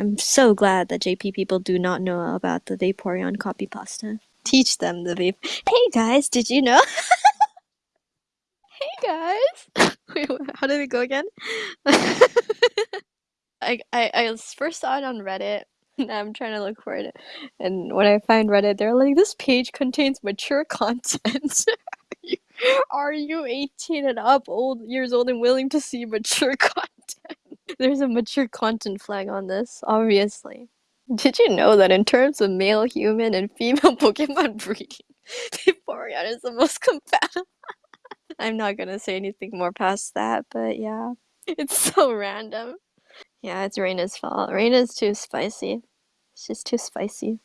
I'm so glad that JP people do not know about the Vaporeon copy pasta. Teach them the vape. Hey guys, did you know? hey guys! Wait, how did it go again? I, I, I first saw it on Reddit. I'm trying to look for it. And when I find Reddit, they're like, this page contains mature content. Are you 18 and up, old years old, and willing to see mature content? There's a mature content flag on this, obviously. Did you know that in terms of male human and female Pokemon breeding, Vaporeon is the most compatible? I'm not gonna say anything more past that, but yeah. It's so random. Yeah, it's Reina's fault. Reina's too spicy. She's too spicy.